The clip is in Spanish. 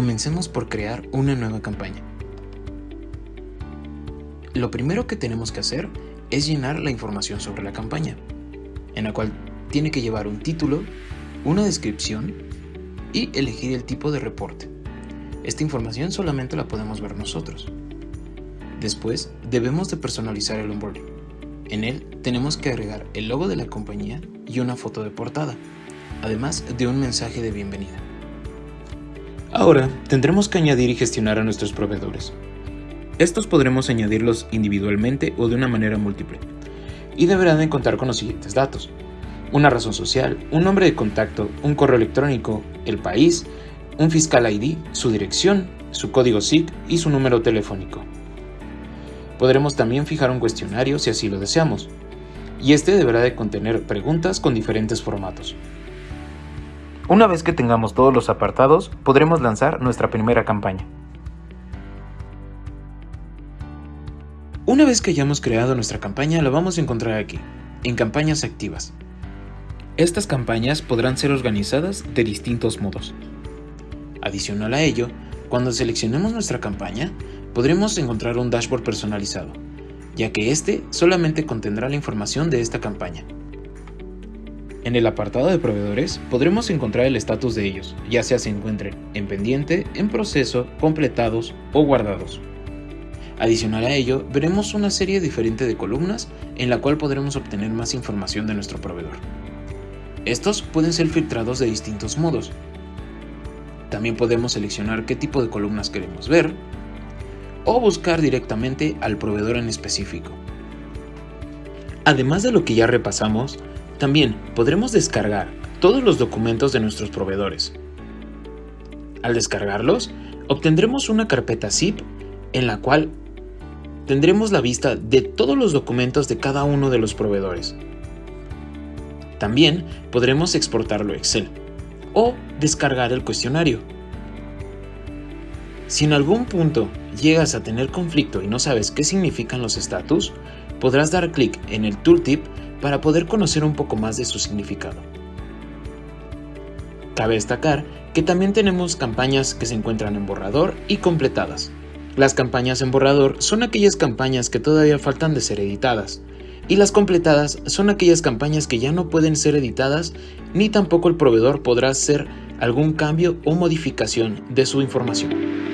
Comencemos por crear una nueva campaña. Lo primero que tenemos que hacer es llenar la información sobre la campaña, en la cual tiene que llevar un título, una descripción y elegir el tipo de reporte. Esta información solamente la podemos ver nosotros. Después, debemos de personalizar el onboarding. En él tenemos que agregar el logo de la compañía y una foto de portada, además de un mensaje de bienvenida. Ahora, tendremos que añadir y gestionar a nuestros proveedores. Estos podremos añadirlos individualmente o de una manera múltiple, y deberán de contar con los siguientes datos. Una razón social, un nombre de contacto, un correo electrónico, el país, un fiscal ID, su dirección, su código SIC y su número telefónico. Podremos también fijar un cuestionario si así lo deseamos, y este deberá de contener preguntas con diferentes formatos. Una vez que tengamos todos los apartados, podremos lanzar nuestra primera campaña. Una vez que hayamos creado nuestra campaña, la vamos a encontrar aquí, en campañas activas. Estas campañas podrán ser organizadas de distintos modos. Adicional a ello, cuando seleccionemos nuestra campaña, podremos encontrar un dashboard personalizado, ya que este solamente contendrá la información de esta campaña. En el apartado de proveedores podremos encontrar el estatus de ellos, ya sea se encuentren en pendiente, en proceso, completados o guardados. Adicional a ello, veremos una serie diferente de columnas en la cual podremos obtener más información de nuestro proveedor. Estos pueden ser filtrados de distintos modos. También podemos seleccionar qué tipo de columnas queremos ver o buscar directamente al proveedor en específico. Además de lo que ya repasamos, también podremos descargar todos los documentos de nuestros proveedores. Al descargarlos, obtendremos una carpeta zip en la cual tendremos la vista de todos los documentos de cada uno de los proveedores. También podremos exportarlo a Excel o descargar el cuestionario. Si en algún punto llegas a tener conflicto y no sabes qué significan los estatus, podrás dar clic en el tooltip para poder conocer un poco más de su significado. Cabe destacar que también tenemos campañas que se encuentran en borrador y completadas. Las campañas en borrador son aquellas campañas que todavía faltan de ser editadas, y las completadas son aquellas campañas que ya no pueden ser editadas ni tampoco el proveedor podrá hacer algún cambio o modificación de su información.